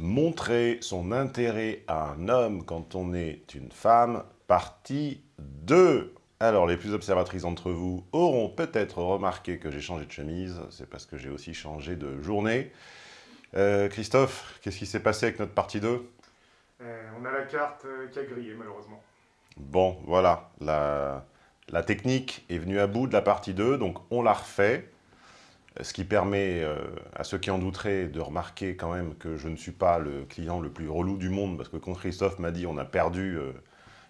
Montrer son intérêt à un homme quand on est une femme, partie 2. Alors, les plus observatrices d'entre vous auront peut-être remarqué que j'ai changé de chemise. C'est parce que j'ai aussi changé de journée. Euh, Christophe, qu'est-ce qui s'est passé avec notre partie 2 euh, On a la carte euh, qui a grillé, malheureusement. Bon, voilà. La, la technique est venue à bout de la partie 2, donc on la refait ce qui permet euh, à ceux qui en douteraient de remarquer quand même que je ne suis pas le client le plus relou du monde, parce que quand Christophe m'a dit on a perdu euh,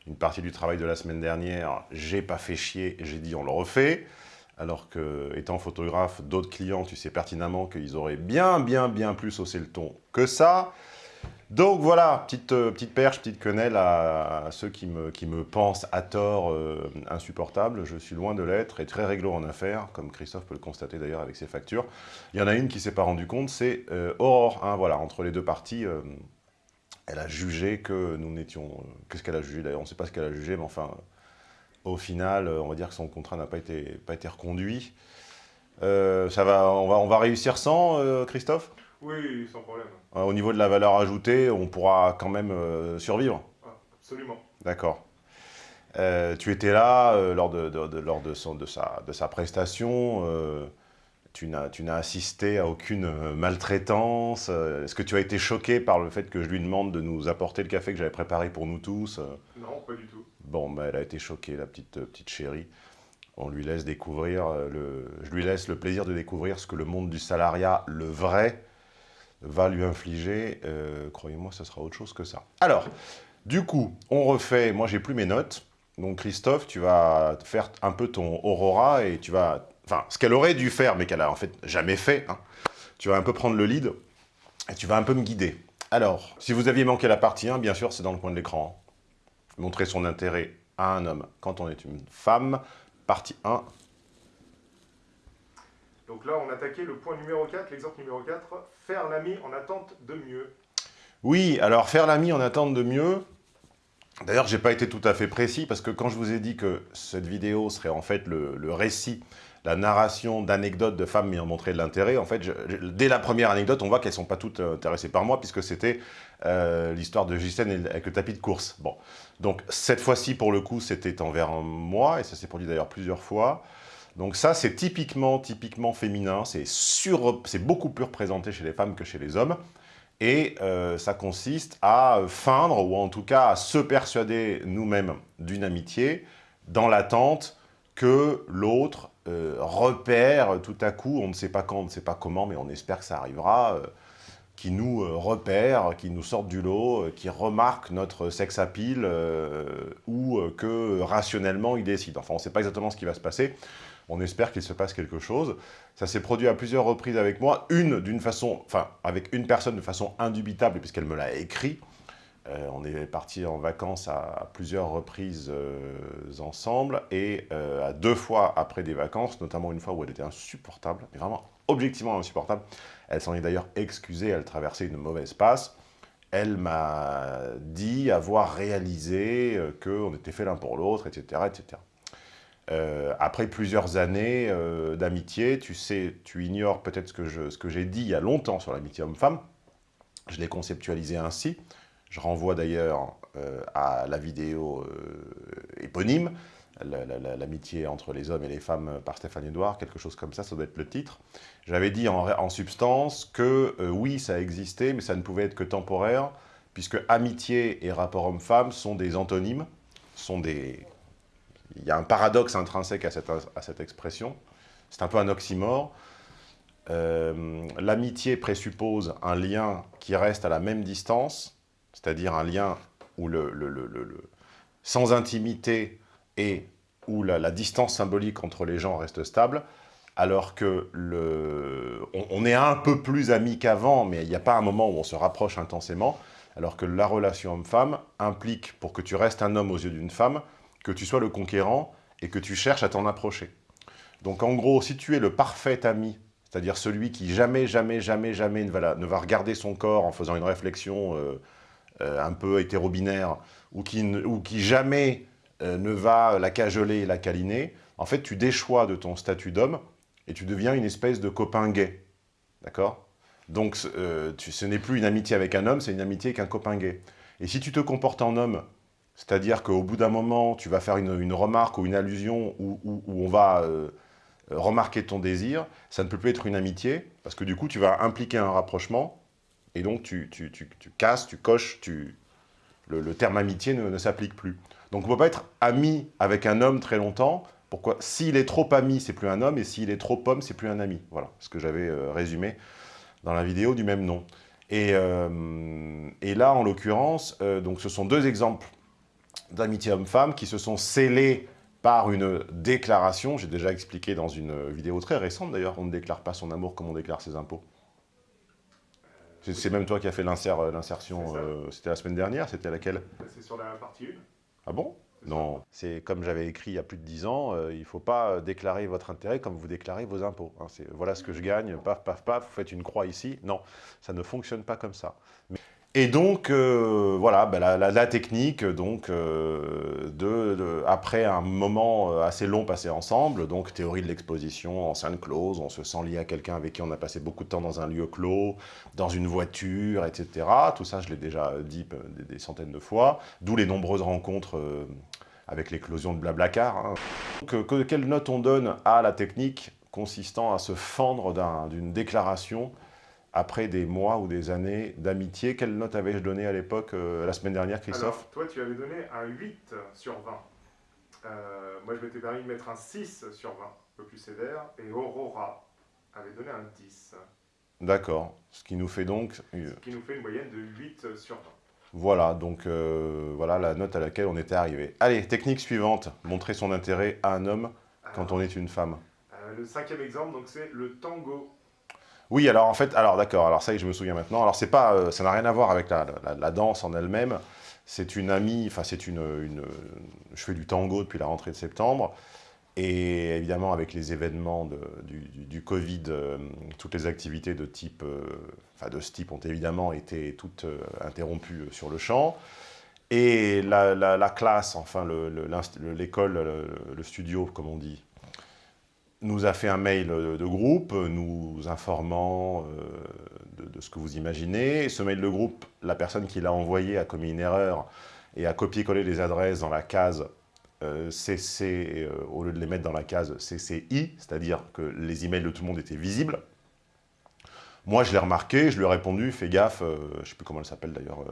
une partie du travail de la semaine dernière, j'ai pas fait chier, j'ai dit on le refait, alors que, étant photographe, d'autres clients, tu sais pertinemment qu'ils auraient bien, bien, bien plus haussé le ton que ça. Donc voilà, petite, euh, petite perche, petite quenelle à, ceux qui me, qui me, pensent à tort euh, insupportable. Je suis loin de l'être et très réglo en affaires, comme Christophe peut le constater d'ailleurs avec ses factures. Il y en a une qui s'est pas rendu compte, c'est euh, Aurore. Hein, voilà, entre les deux parties, elle a jugé que nous n'étions... Qu'est-ce qu'elle a jugé d'ailleurs? On ne sait pas ce qu'elle a jugé, mais enfin, au final, on va dire que son contrat n'a pas été, pas été reconduit. ça va, on, va, on va réussir sans, Christophe? Oui, sans problème. Euh, au niveau de la valeur ajoutée, on pourra quand même euh, survivre ah, Absolument. D'accord. Euh, tu étais là lors, de, lors de, son, de, sa, de sa prestation. tu n'as assisté à aucune maltraitance. Est-ce que tu as été choqué par le fait que je lui demande de nous apporter le café que j'avais préparé pour nous tous Non, pas du tout. Bon, bah, elle a été choquée, la petite, petite chérie. On lui laisse découvrir, le, je lui laisse le plaisir de découvrir ce que le monde du salariat, le vrai, va lui infliger, euh, croyez-moi, ce sera autre chose que ça. Alors, du coup, on refait, moi j'ai plus mes notes, donc Christophe, tu vas faire un peu ton Aurora et tu vas, enfin, ce qu'elle aurait dû faire, mais qu'elle a en fait jamais fait, hein, tu vas un peu prendre le lead et tu vas un peu me guider. Alors, si vous aviez manqué la partie 1, bien sûr, c'est dans le coin de l'écran. Montrer son intérêt à un homme quand on est une femme, partie 1, donc là, on attaquait le point numéro 4, l'exemple numéro 4, faire l'ami en attente de mieux. Oui, alors faire l'ami en attente de mieux, d'ailleurs, j'ai pas été tout à fait précis, parce que quand je vous ai dit que cette vidéo serait en fait le, récit, la narration d'anecdotes de femmes m'ayant montré de l'intérêt, en fait, dès la première anecdote, on voit qu'elles sont pas toutes euh, intéressées par moi, puisque c'était euh, l'histoire de Gisèle avec le tapis de course. Bon, donc cette fois-ci, pour le coup, c'était envers moi, et ça s'est produit d'ailleurs plusieurs fois. Donc ça, c'est typiquement, typiquement féminin, c'est beaucoup plus représenté chez les femmes que chez les hommes. Et euh, ça consiste à feindre, ou en tout cas à se persuader nous-mêmes d'une amitié, dans l'attente que l'autre euh, repère tout à coup, on ne sait pas quand, on ne sait pas comment, mais on espère que ça arrivera, euh, qui nous repère, qui nous sorte du lot, qui remarque notre sex appeal, ou que rationnellement il décide. Enfin, on ne sait pas exactement ce qui va se passer, on espère qu'il se passe quelque chose. Ça s'est produit à plusieurs reprises avec moi, une d'une façon, enfin avec une personne de façon indubitable puisqu'elle me l'a écrit. Euh, on est parti en vacances à, plusieurs reprises euh, ensemble et euh, à deux fois après des vacances, notamment une fois où elle était insupportable, mais vraiment objectivement insupportable. Elle s'en est d'ailleurs excusée, elle traversait une mauvaise passe. Elle m'a dit avoir réalisé qu'on était fait l'un pour l'autre, etc., etc. Euh, après plusieurs années euh, d'amitié, tu sais, tu ignores peut-être ce que j'ai dit il y a longtemps sur l'amitié homme-femme. Je l'ai conceptualisé ainsi. Je renvoie d'ailleurs euh, à la vidéo éponyme, l'amitié entre les hommes et les femmes par Stéphane Edouard, quelque chose comme ça, ça doit être le titre. J'avais dit en, en, substance que oui, ça existait, mais ça ne pouvait être que temporaire, puisque amitié et rapport homme-femme sont des antonymes, sont des il y a un paradoxe intrinsèque à cette, expression. C'est un peu un oxymore. Euh, l'amitié présuppose un lien qui reste à la même distance, c'est-à-dire un lien où le, sans intimité et où la, distance symbolique entre les gens reste stable, alors que le, on, est un peu plus amis qu'avant, mais il n'y a pas un moment où on se rapproche intensément, alors que la relation homme-femme implique, pour que tu restes un homme aux yeux d'une femme, que tu sois le conquérant et que tu cherches à t'en approcher. Donc en gros, si tu es le parfait ami, c'est-à-dire celui qui jamais, jamais, jamais, jamais ne va, regarder son corps en faisant une réflexion euh, euh, un peu hétérobinaire, ou qui, ou qui jamais euh, ne va la cajoler et la câliner, en fait, tu déchois de ton statut d'homme et tu deviens une espèce de copain gay. D'accord? Donc, euh, ce n'est plus une amitié avec un homme, c'est une amitié avec un copain gay. Et si tu te comportes en homme, c'est-à-dire qu'au bout d'un moment, tu vas faire une, remarque ou une allusion où, on va euh, remarquer ton désir, ça ne peut plus être une amitié, parce que du coup, tu vas impliquer un rapprochement, et donc tu, casses, tu coches. Le, terme amitié ne, s'applique plus. Donc on ne peut pas être ami avec un homme très longtemps, pourquoi? S'il est trop ami, c'est plus un homme, et s'il est trop homme, c'est plus un ami. Voilà ce que j'avais euh, résumé dans la vidéo du même nom. Et, euh, là, en l'occurrence, euh, ce sont deux exemples d'amitié homme-femme qui se sont scellés par une déclaration. J'ai déjà expliqué dans une vidéo très récente, d'ailleurs, on ne déclare pas son amour comme on déclare ses impôts. C'est même toi qui as fait l'insertion, c'était la semaine dernière, c'était laquelle? C'est sur la partie 1. Ah bon? Non, c'est comme j'avais écrit il y a plus de 10 ans, euh, il ne faut pas euh, déclarer votre intérêt comme vous déclarez vos impôts. Hein. voilà ce que je gagne, paf, paf, paf, vous faites une croix ici. Non, ça ne fonctionne pas comme ça. Et donc, euh, voilà, ben, la, technique, donc, de, après un moment assez long passé ensemble, donc théorie de l'exposition, enceinte close, on se sent lié à quelqu'un avec qui on a passé beaucoup de temps dans un lieu clos, dans une voiture, etc. Tout ça, je l'ai déjà dit des, centaines de fois, d'où les nombreuses rencontres avec l'éclosion de Blablacar. Hein. Que, quelle note on donne à la technique consistant à se fendre d'une déclaration après des mois ou des années d'amitié Quelle note avais-je donné à l'époque, euh, la semaine dernière, Christophe Toi, tu avais donné un 8 sur 20. Euh, moi, je m'étais permis de mettre un 6 sur 20, un peu plus sévère, et Aurora avait donné un 10. D'accord, ce qui nous fait donc... Ce qui nous fait une moyenne de 8 sur 20. Voilà, donc euh, voilà la note à laquelle on était arrivé. Allez, technique suivante, montrer son intérêt à un homme quand on est une femme. Euh, le cinquième exemple, donc c'est le tango. Oui, alors en fait, alors d'accord, alors ça y est, je me souviens maintenant. Alors c'est pas, euh, ça n'a rien à voir avec la, danse en elle-même. C'est une amie, enfin c'est une, je fais du tango depuis la rentrée de septembre. Et évidemment, avec les événements du, Covid, euh, toutes les activités de, type, euh, de ce type ont évidemment été toutes euh, interrompues sur le champ. Et la, classe, enfin l'école, le, studio, comme on dit, nous a fait un mail de groupe, nous informant de, de, ce que vous imaginez. ce mail de groupe, la personne qui l'a envoyé a commis une erreur et a copié-collé les adresses dans la case CC, euh, euh, au lieu de les mettre dans la case CCI, c'est-à-dire que les emails de tout le monde étaient visibles. Moi, je l'ai remarqué, je lui ai répondu, fais gaffe, euh, je ne sais plus comment elle s'appelle d'ailleurs.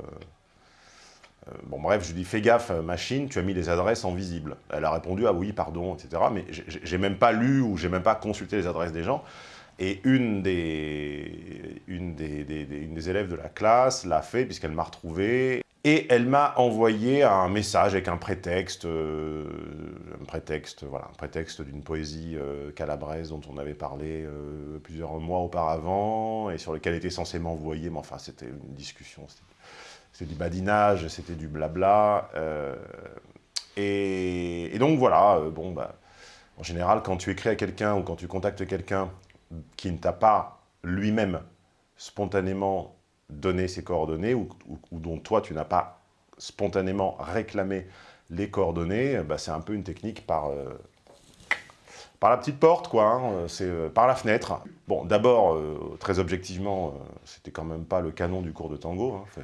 Bon, bref, je lui dit, fais gaffe, machine, tu as mis les adresses en visible. Elle a répondu, ah oui, pardon, etc. Mais j'ai même pas lu ou j'ai même pas consulté les adresses des gens. Et une des, une des, une des élèves de la classe l'a fait puisqu'elle m'a retrouvé. Et elle m'a envoyé un message avec un prétexte, euh, un prétexte, voilà, un prétexte d'une poésie euh, calabraise dont on avait parlé euh, plusieurs mois auparavant et sur lequel était censée m'envoyer, mais enfin c'était une discussion, c'était du badinage, c'était du blabla. Et, et, donc voilà, bon bah, en général quand tu écris à quelqu'un ou quand tu contactes quelqu'un qui ne t'a pas lui-même spontanément donner ses coordonnées ou, dont toi, tu n'as pas spontanément réclamé les coordonnées, bah, c'est un peu une technique par, euh, par la petite porte, quoi. Hein, c'est euh, par la fenêtre. Bon, d'abord, euh, très objectivement, c'était quand même pas le canon du cours de tango. Hein,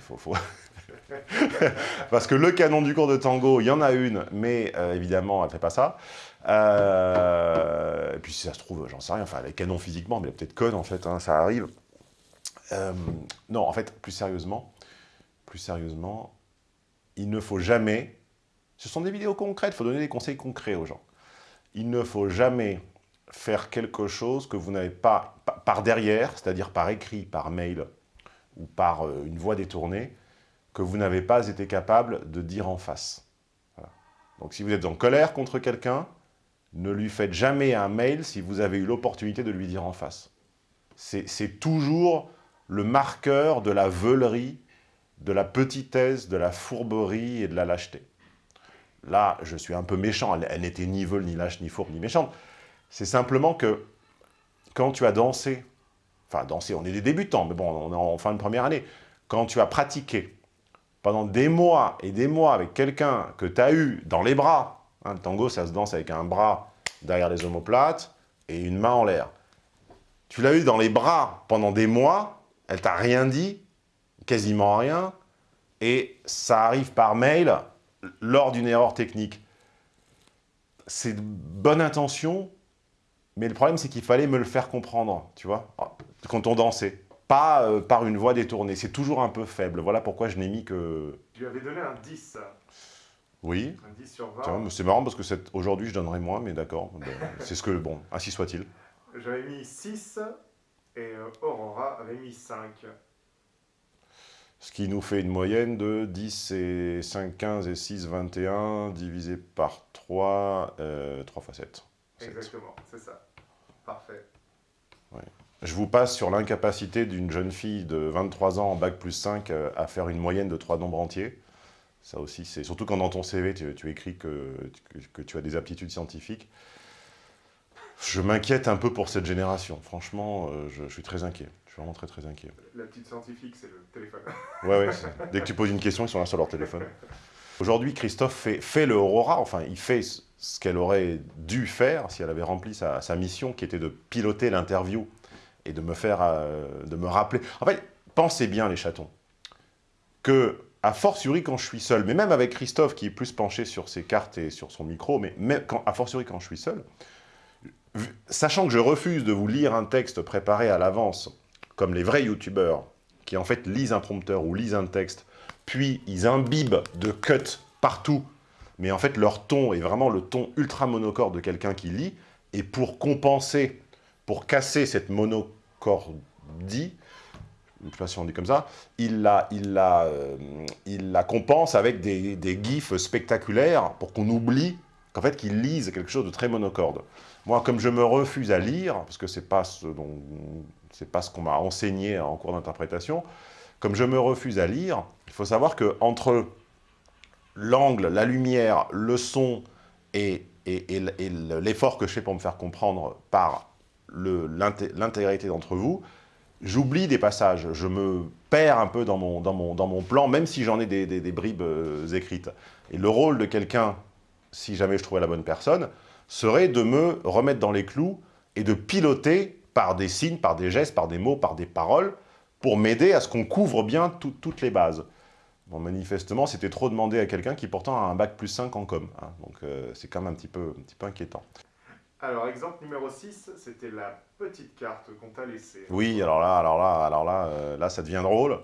Parce que le canon du cours de tango, il y en a une, mais évidemment, elle fait pas ça. et puis si ça se trouve, j'en sais rien, enfin, elle est canon physiquement, mais elle peut-être conne, en fait, hein, ça arrive. Euh, non, en fait, plus sérieusement, plus sérieusement, il ne faut jamais... Ce sont des vidéos concrètes, il faut donner des conseils concrets aux gens. Il ne faut jamais faire quelque chose que vous n'avez pas, par derrière, c'est-à-dire par écrit, par mail ou par euh, une voix détournée, que vous n'avez pas été capable de dire en face. Donc si vous êtes en colère contre quelqu'un, ne lui faites jamais un mail si vous avez eu l'opportunité de lui dire en face. C'est toujours le marqueur de la veulerie, de la petitesse, de la fourberie et de la lâcheté. Là, je suis un peu méchant, elle, n'était ni veule, ni lâche, ni fourbe, ni méchante. C'est simplement que quand tu as dansé, enfin dansé, on est des débutants, mais bon, on est en fin de première année, quand tu as pratiqué pendant des mois et des mois avec quelqu'un que tu as eu dans les bras, hein, le tango ça se danse avec un bras derrière les omoplates et une main en l'air, tu l'as eu dans les bras pendant des mois, elle t'a rien dit, quasiment rien, et ça arrive par mail lors d'une erreur technique. C'est de bonne intention, mais le problème, c'est qu'il fallait me le faire comprendre, tu vois, quand on dansait. Pas euh, par une voix détournée, c'est toujours un peu faible. Voilà pourquoi je n'ai mis que... Tu lui avais donné un 10. Oui. Un 10 sur 20. C'est marrant parce que aujourd'hui, je donnerais moins, mais d'accord. c'est ce que... Bon, ainsi soit-il. J'avais mis 6 et euh, Aurora avait mis 5. Ce qui nous fait une moyenne de 10 et 5, 15 et 6, 21, divisé par 3, euh, 3 fois 7. Exactement, c'est ça. Parfait. Je vous passe sur l'incapacité d'une jeune fille de 23 ans en bac plus 5 euh, à faire une moyenne de 3 nombres entiers. Ça aussi, c'est surtout quand dans ton CV, tu, écris que, que, tu as des aptitudes scientifiques. Je m'inquiète un peu pour cette génération. Franchement, euh, je, suis très inquiet. Je suis vraiment très très inquiet. La petite scientifique, c'est le téléphone. Ouais, ouais. Dès que tu poses une question, ils sont là sur leur téléphone. Aujourd'hui, Christophe fait, fait, le Aurora, enfin, il fait ce qu'elle aurait dû faire si elle avait rempli sa, mission, qui était de piloter l'interview et de me faire, euh, de me rappeler. En fait, pensez bien, les chatons, que, à fortiori quand je suis seul, mais même avec Christophe, qui est plus penché sur ses cartes et sur son micro, mais même quand, a fortiori quand je suis seul, sachant que je refuse de vous lire un texte préparé à l'avance, comme les vrais youtubeurs, qui en fait lisent un prompteur ou lisent un texte, puis ils imbibent de cuts partout, mais en fait leur ton est vraiment le ton ultra monocorde de quelqu'un qui lit, et pour compenser, pour casser cette monocordie, je ne sais pas si on dit comme ça, il la, il la, euh, il la compense avec des, des gifs spectaculaires pour qu'on oublie qu'en fait qu'ils lisent quelque chose de très monocorde. Moi, comme je me refuse à lire, parce que ce n'est pas ce, pas ce qu'on m'a enseigné en cours d'interprétation, comme je me refuse à lire, il faut savoir que entre l'angle, la lumière, le son et, l'effort que je fais pour me faire comprendre par l'intégrité d'entre vous, j'oublie des passages, je me perds un peu dans mon, dans mon, dans mon plan, même si j'en ai des, des, bribes euh, écrites. Et le rôle de quelqu'un, si jamais je trouvais la bonne personne, serait de me remettre dans les clous et de piloter par des signes, par des gestes, par des mots, par des paroles, pour m'aider à ce qu'on couvre bien toutes les bases. Bon, manifestement, c'était trop demandé à quelqu'un qui pourtant a un bac plus 5 en com. Hein. donc euh, c'est quand même un petit, peu, un petit peu inquiétant. Alors, exemple numéro 6, c'était la petite carte qu'on t'a laissée. Oui, alors là, alors là, alors là, euh, là, ça devient drôle.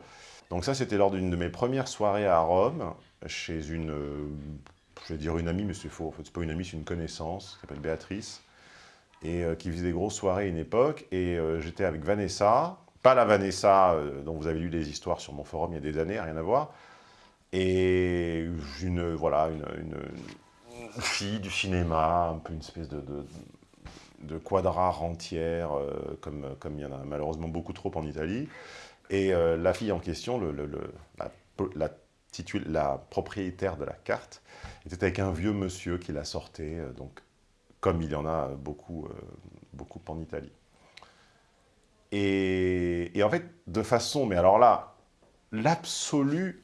Donc ça, c'était lors d'une de mes premières soirées à Rome, chez une, euh, je vais dire une amie, mais c'est faux, en fait, c'est pas une amie, c'est une connaissance, qui s'appelle Béatrice, et qui faisait des grosses soirées à une époque, et j'étais avec Vanessa, pas la Vanessa dont vous avez lu des histoires sur mon forum il y a des années, rien à voir, et une, voilà, une, fille du cinéma, un peu une espèce de, de, quadra rentière, euh, comme, comme il y en a malheureusement beaucoup trop en Italie. Et euh, la fille en question, la, la, propriétaire de la carte, était avec un vieux monsieur qui la sortait, euh, donc, comme il y en a beaucoup, beaucoup en Italie. Et, et, en fait, de façon, mais alors là, l'absolu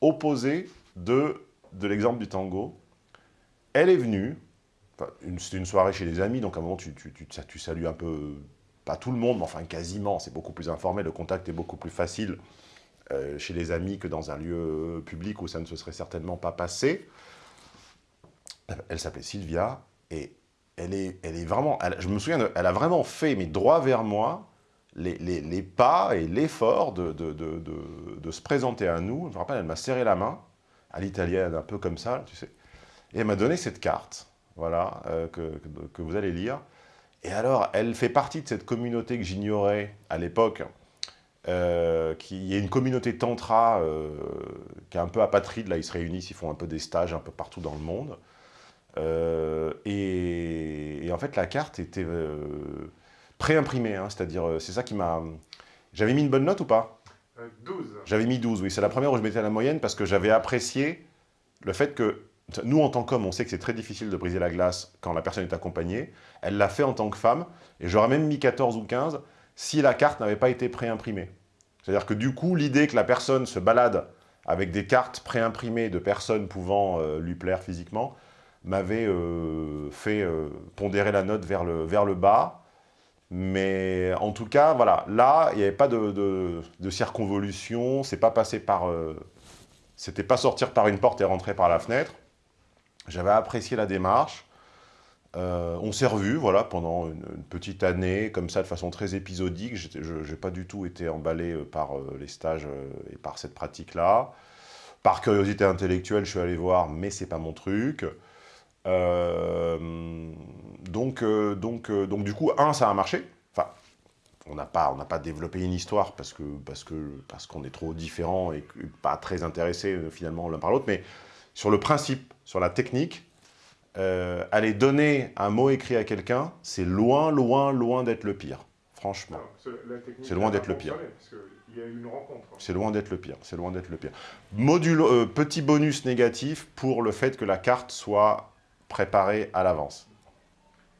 opposé de, de l'exemple du tango. Elle est venue, c'était une soirée chez des amis, donc à un moment tu, salues un peu, pas tout le monde, mais enfin quasiment, c'est beaucoup plus informel, le contact est beaucoup plus facile euh, chez les amis que dans un lieu public où ça ne se serait certainement pas passé. Elle s'appelait Sylvia, et elle est, elle vraiment, je me souviens, elle a vraiment fait, mais droit vers moi, les, pas et l'effort de, de, se présenter à nous. Je me rappelle, elle m'a serré la main, à l'italienne, un peu comme ça, tu sais. Et elle m'a donné cette carte, voilà, euh, que, que, vous allez lire. Et alors, elle fait partie de cette communauté que j'ignorais à l'époque, euh, qui est une communauté tantra euh, qui est un peu apatride, là ils se réunissent, ils font un peu des stages un peu partout dans le monde. et, et, en fait la carte était pré-imprimé, hein, c'est-à-dire, euh, c'est ça qui m'a... J'avais mis une bonne note ou pas? 12. Euh, j'avais mis 12, oui. C'est la première où je mettais la moyenne parce que j'avais apprécié le fait que, nous en tant qu'hommes, on sait que c'est très difficile de briser la glace quand la personne est accompagnée. Elle l'a fait en tant que femme, et j'aurais même mis 14 ou 15 si la carte n'avait pas été pré-imprimée. C'est-à-dire que du coup, l'idée que la personne se balade avec des cartes pré-imprimées de personnes pouvant euh, lui plaire physiquement, m'avait fait pondérer la note vers le, vers le bas, Mais en tout cas, voilà, là, il n'y avait pas de, de, circonvolution, c'est pas passé par... Euh, c'était pas sortir par une porte et rentrer par la fenêtre. J'avais apprécié la démarche. Euh, on s'est revus, voilà, pendant une, petite année, comme ça, de façon très épisodique. Je n'ai pas du tout été emballé euh, par les stages et par cette pratique-là. Par curiosité intellectuelle, je suis allé voir, mais c'est pas mon truc. Euh, donc, euh, donc, euh, donc du coup, un, ça a marché. Enfin, on n'a pas, pas développé une histoire parce que parce que parce qu'on est trop différents et pas très intéressés finalement l'un par l'autre. Mais sur le principe, sur la technique, aller donner un mot écrit à quelqu'un, c'est loin, loin, loin d'être le pire. Franchement, c'est loin d'être le pire. C'est loin d'être le pire. C'est loin d'être le pire. Module, petit bonus négatif pour le fait que la carte soit préparé à l'avance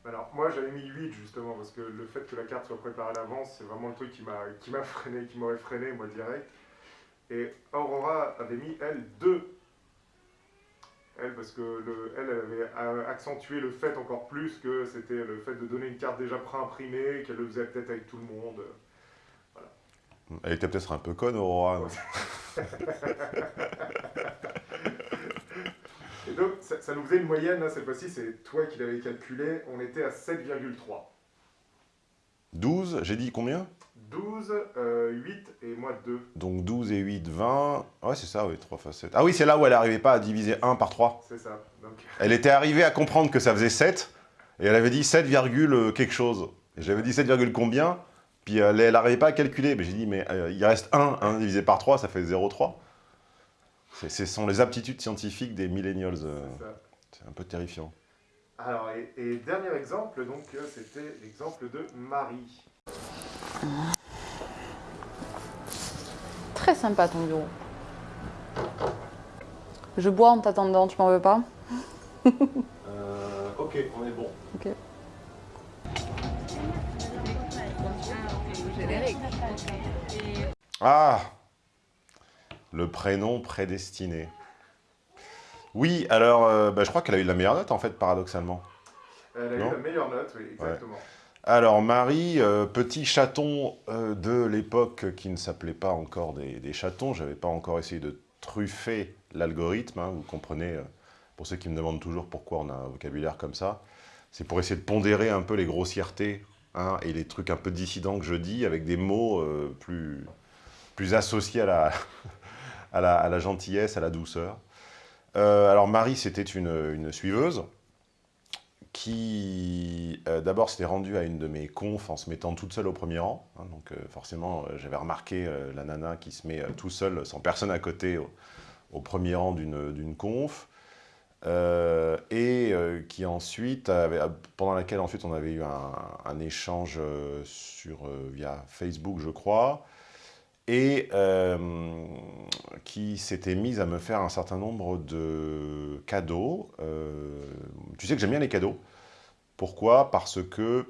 alors, moi, j'avais mis 8, justement, parce que le fait que la carte soit préparée à l'avance, c'est vraiment le truc qui m'a freiné, qui m'aurait freiné, moi, direct. Et Aurora avait mis, elle, 2. Elle, parce que le, elle, avait accentué le fait encore plus que c'était le fait de donner une carte déjà pré-imprimée, qu'elle le faisait peut-être avec tout le monde. Voilà. Elle était peut-être un peu conne, Aurora. donc, ça, nous faisait une moyenne, cette fois-ci, c'est toi qui l'avais calculé, on était à 7,3. 12, j'ai dit combien? 12, 8 et moi 2. Donc 12 et 8, 20. Ouais, c'est ça, oui, 3 fois 7. Ah oui, c'est là où elle n'arrivait pas à diviser 1 par 3. C'est ça. Elle était arrivée à comprendre que ça faisait 7, et elle avait dit 7, quelque chose. Et j'avais dit 7, combien Puis elle n'arrivait pas à calculer. Mais j'ai dit, mais euh, il reste 1, 1 divisé par 3, ça fait 0,3. Ce sont les aptitudes scientifiques des millennials. Euh, c'est un peu terrifiant. Alors, et, dernier exemple, donc, euh, c'était l'exemple de Marie. Très sympa ton bureau. Je bois en t'attendant, tu m'en veux pas? Euh, Ok, on est bon. Ok. Ah le prénom prédestiné. Oui, alors, euh, bah, je crois qu'elle a eu la meilleure note, en fait, paradoxalement. Elle a eu la meilleure note, oui, exactement. Alors, Marie, euh, petit chaton euh, de l'époque qui ne s'appelait pas encore des, chatons, j'avais pas encore essayé de truffer l'algorithme, hein, vous comprenez, pour ceux qui me demandent toujours pourquoi on a un vocabulaire comme ça, c'est pour essayer de pondérer un peu les grossièretés hein, et les trucs un peu dissidents que je dis avec des mots plus, plus associés à la, à la, gentillesse, à la douceur. Euh, alors Marie, c'était une, suiveuse qui, euh, d'abord, s'était rendue à une de mes confs en se mettant toute seule au premier rang. Hein, donc euh, forcément, j'avais remarqué la nana qui se met tout seul, sans personne à côté, au, premier rang d'une conf. et qui ensuite, pendant laquelle ensuite on avait eu un, un échange sur, via Facebook, je crois, et euh, qui s'était mise à me faire un certain nombre de cadeaux. Euh, tu sais que j'aime bien les cadeaux. Pourquoi? Parce que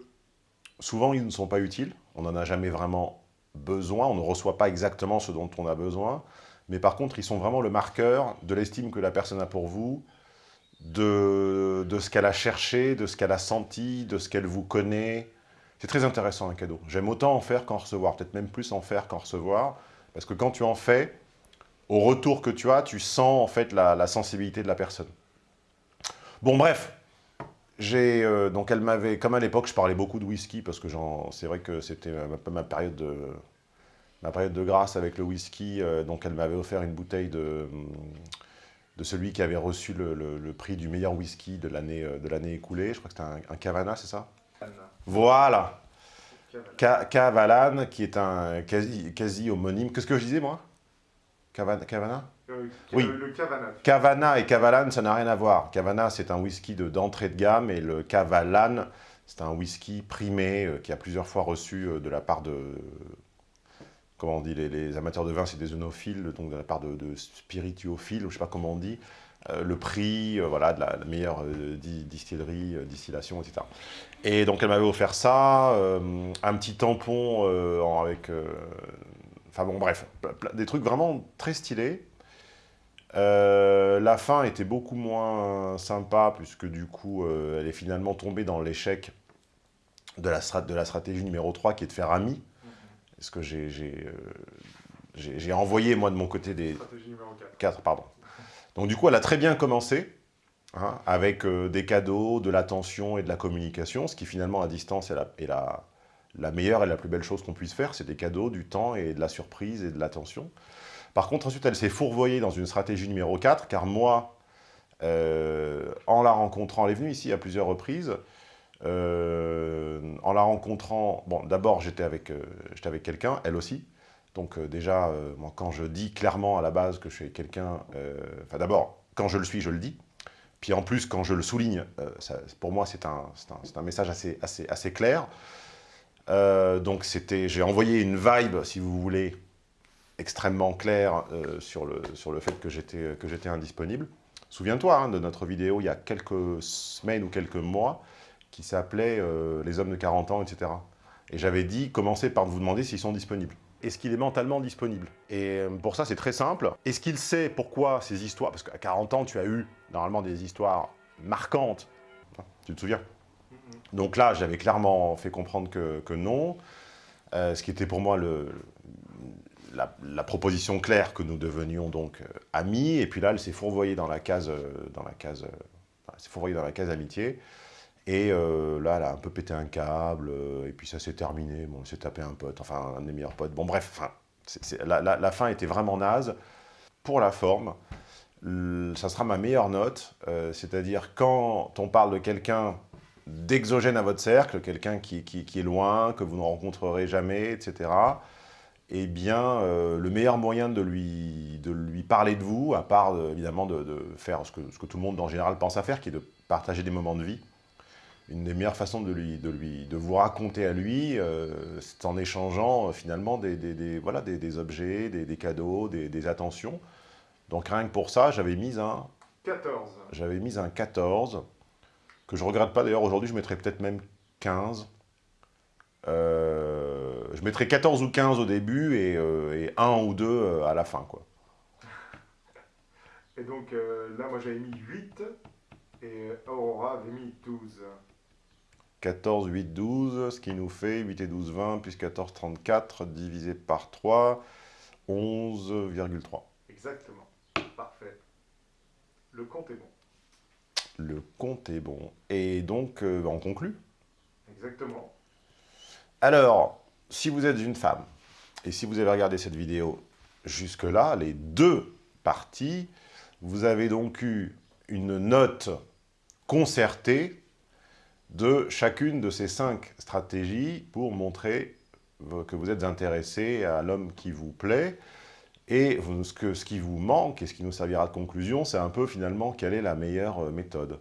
souvent, ils ne sont pas utiles. On n'en a jamais vraiment besoin. On ne reçoit pas exactement ce dont on a besoin. Mais par contre, ils sont vraiment le marqueur de l'estime que la personne a pour vous, de, de ce qu'elle a cherché, de ce qu'elle a senti, de ce qu'elle vous connaît, c'est très intéressant un cadeau. J'aime autant en faire qu'en recevoir, peut-être même plus en faire qu'en recevoir, parce que quand tu en fais, au retour que tu as, tu sens en fait la, sensibilité de la personne. Bon bref, j'ai euh, donc elle m'avait, comme à l'époque je parlais beaucoup de whisky, parce que c'est vrai que c'était un peu ma période de, ma période de grâce avec le whisky, euh, donc elle m'avait offert une bouteille de, de celui qui avait reçu le, prix du meilleur whisky de l'année euh, écoulée, je crois que c'était un Cavana, c'est ça? Voilà. Cavalan, qui est un quasi, quasi homonyme. Qu'est-ce que je disais, moi? Cavana, euh, Oui. Le Cavana. Cavana et Cavalan, ça n'a rien à voir. Cavana, c'est un whisky d'entrée de, gamme, et le Cavalan, c'est un whisky primé euh, qui a plusieurs fois reçu euh, de la part de... Comment on dit les, amateurs de vin, c'est des œnophiles, donc de la part de, de spirituophiles, je ne sais pas comment on dit. Euh, le prix euh, voilà, de la, meilleure euh, distillerie, distillation, etc. Et donc elle m'avait offert ça, un petit tampon avec... Enfin bon, bref, des trucs vraiment très stylés. la fin était beaucoup moins sympa, puisque du coup, elle est finalement tombée dans l'échec de la, de la stratégie numéro 3 qui est de faire ami. Est-ce que j'ai j'ai envoyé, moi, de mon côté, des... Stratégie numéro 4. 4, pardon. Donc, du coup, elle a très bien commencé, hein, avec euh, des cadeaux, de l'attention et de la communication, ce qui, finalement, à distance, est la, meilleure et la plus belle chose qu'on puisse faire. C'est des cadeaux, du temps et de la surprise et de l'attention. Par contre, ensuite, elle s'est fourvoyée dans une stratégie numéro 4, car moi, euh, en la rencontrant, elle est venue ici à plusieurs reprises, euh, en la rencontrant, bon, d'abord, j'étais avec, j'étais avec quelqu'un, elle aussi, donc euh, déjà, euh, quand je dis clairement à la base que je suis quelqu'un... Euh, enfin d'abord, quand je le suis, je le dis. Puis en plus, quand je le souligne, pour moi, c'est un, message assez, clair. donc j'ai envoyé une vibe, si vous voulez, extrêmement claire sur, le, sur le fait que j'étais indisponible. Souviens-toi hein, de notre vidéo il y a quelques semaines ou quelques mois qui s'appelait Les hommes de 40 ans, etc. Et j'avais dit, commencez par vous demander s'ils sont disponibles est-ce qu'il est mentalement disponible? Et euh, pour ça, c'est très simple. Est-ce qu'il sait pourquoi ces histoires... Parce qu'à 40 ans, tu as eu normalement des histoires marquantes. Tu te souviens? Donc là, j'avais clairement fait comprendre que, non. Euh, ce qui était pour moi le, la, proposition claire que nous devenions donc euh, amis. Et puis là, elle s'est fourvoyée dans la case, dans la case, fourvoyée dans la case amitié. Et euh, là, elle a un peu pété un câble, euh, et puis ça s'est terminé. Bon, elle s'est tapé un pote, enfin, un des meilleurs potes. Bon, bref, la, fin était vraiment naze. Pour la forme, ça sera ma meilleure note. Euh, c'est-à-dire, quand on parle de quelqu'un d'exogène à votre cercle, quelqu'un qui, est loin, que vous ne rencontrerez jamais, etc., eh bien, le meilleur moyen de lui, de lui parler de vous, à part, évidemment, de, faire ce que tout le monde, en général, pense à faire, qui est de partager des moments de vie, une des meilleures façons de, lui, de, lui, de vous raconter à lui, euh, c'est en échangeant euh, finalement des, des, voilà, des, objets, des, cadeaux, des, attentions. Donc rien que pour ça, j'avais mis un... 14. J'avais mis un 14, que je regrette pas d'ailleurs, aujourd'hui je mettrais peut-être même 15. Euh, je mettrais 14 ou 15 au début et, et 1 ou 2 à la fin. quoi. Et donc là, moi j'avais mis 8 et Aurora avait mis 12. 14, 8, 12, ce qui nous fait 8 et 12, 20, plus 14, 34, divisé par 3, 11,3. Exactement. Parfait. Le compte est bon. Le compte est bon. Et donc, euh, on conclut Exactement. Alors, si vous êtes une femme, et si vous avez regardé cette vidéo jusque-là, les deux parties, vous avez donc eu une note concertée de chacune de ces cinq stratégies pour montrer que vous êtes intéressé à l'homme qui vous plaît. Et ce, que, ce qui vous manque, et ce qui nous servira de conclusion, c'est un peu finalement quelle est la meilleure euh, méthode.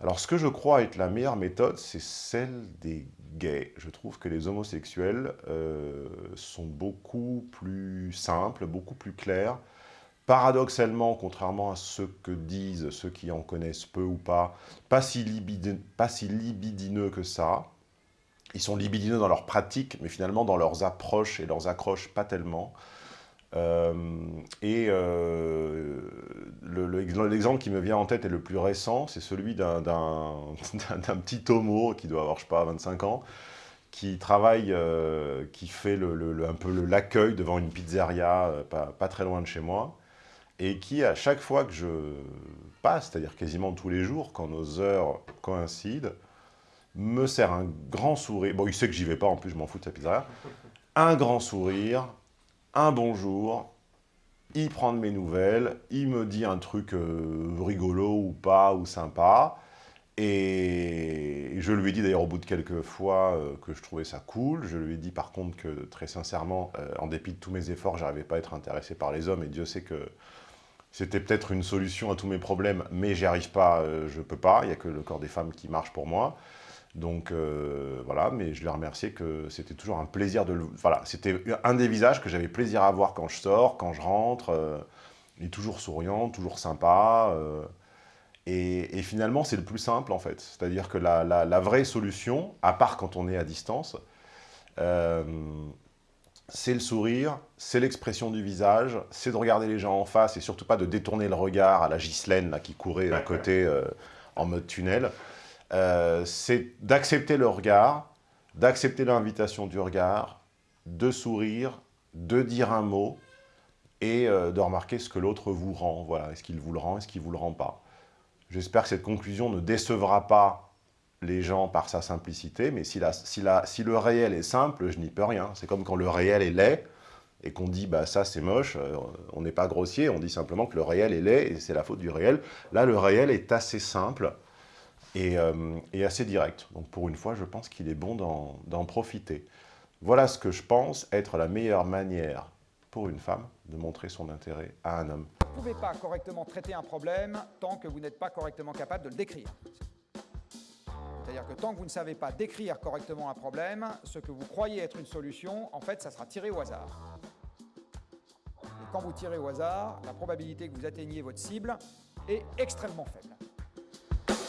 Alors ce que je crois être la meilleure méthode, c'est celle des gays. Je trouve que les homosexuels euh, sont beaucoup plus simples, beaucoup plus clairs, paradoxalement, contrairement à ce que disent ceux qui en connaissent peu ou pas, pas si, libidineux, que ça. Ils sont libidineux dans leur pratique, mais finalement dans leurs approches et leurs accroches, pas tellement. Euh, et euh, l'exemple qui me vient en tête est le plus récent, c'est celui d'un petit homo qui doit avoir, je sais pas, 25 ans, qui travaille, euh, qui fait un peu l'accueil devant une pizzeria pas, très loin de chez moi, et qui, à chaque fois que je passe, c'est-à-dire quasiment tous les jours, quand nos heures coïncident, me sert un grand sourire. Bon, il sait que j'y vais pas, en plus, je m'en fous de sa pizzeria. Un grand sourire, un bonjour, il prend de mes nouvelles, il me dit un truc euh, rigolo ou pas, ou sympa, et je lui ai dit d'ailleurs au bout de quelques fois euh, que je trouvais ça cool. Je lui ai dit par contre que très sincèrement, euh, en dépit de tous mes efforts, j'arrivais pas à être intéressé par les hommes. Et Dieu sait que c'était peut-être une solution à tous mes problèmes, mais j'y arrive pas, euh, je peux pas, il n'y a que le corps des femmes qui marche pour moi. Donc euh, voilà, mais je lui ai remercié que c'était toujours un plaisir de le... Voilà, c'était un des visages que j'avais plaisir à voir quand je sors, quand je rentre. Euh, il est toujours souriant, toujours sympa. Et, finalement, c'est le plus simple en fait. C'est-à-dire que la, la, vraie solution, à part quand on est à distance, c'est le sourire, c'est l'expression du visage, c'est de regarder les gens en face et surtout pas de détourner le regard à la Ghislaine là, qui courait à côté euh, en mode tunnel. Euh, c'est d'accepter le regard, d'accepter l'invitation du regard, de sourire, de dire un mot et euh, de remarquer ce que l'autre vous rend. Voilà, est-ce qu'il vous le rend, est-ce qu'il ne vous le rend pas? J'espère que cette conclusion ne décevra pas les gens par sa simplicité, mais si, le réel est simple, je n'y peux rien. C'est comme quand le réel est laid, et qu'on dit bah ça c'est moche, euh, on n'est pas grossier, on dit simplement que le réel est laid et c'est la faute du réel. Là le réel est assez simple et, euh, et assez direct. Donc pour une fois je pense qu'il est bon d'en profiter. Voilà ce que je pense être la meilleure manière pour une femme de montrer son intérêt à un homme. Vous ne pouvez pas correctement traiter un problème tant que vous n'êtes pas correctement capable de le décrire. C'est-à-dire que tant que vous ne savez pas décrire correctement un problème, ce que vous croyez être une solution, en fait, ça sera tiré au hasard. Et quand vous tirez au hasard, la probabilité que vous atteigniez votre cible est extrêmement faible.